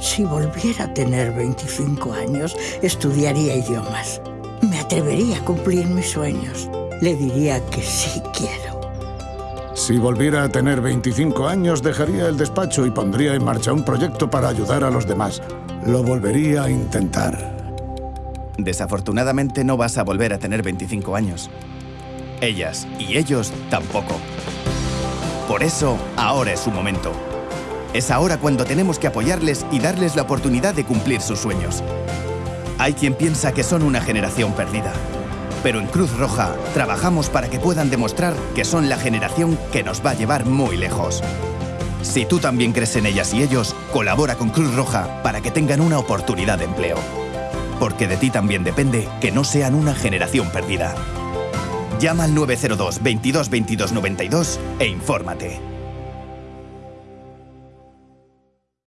Si volviera a tener 25 años, estudiaría idiomas. Me atrevería a cumplir mis sueños. Le diría que sí quiero. Si volviera a tener 25 años, dejaría el despacho y pondría en marcha un proyecto para ayudar a los demás. Lo volvería a intentar. Desafortunadamente no vas a volver a tener 25 años. Ellas y ellos tampoco. Por eso, ahora es su momento. Es ahora cuando tenemos que apoyarles y darles la oportunidad de cumplir sus sueños. Hay quien piensa que son una generación perdida. Pero en Cruz Roja trabajamos para que puedan demostrar que son la generación que nos va a llevar muy lejos. Si tú también crees en ellas y ellos, colabora con Cruz Roja para que tengan una oportunidad de empleo. Porque de ti también depende que no sean una generación perdida. Llama al 902 22 22 92 e infórmate.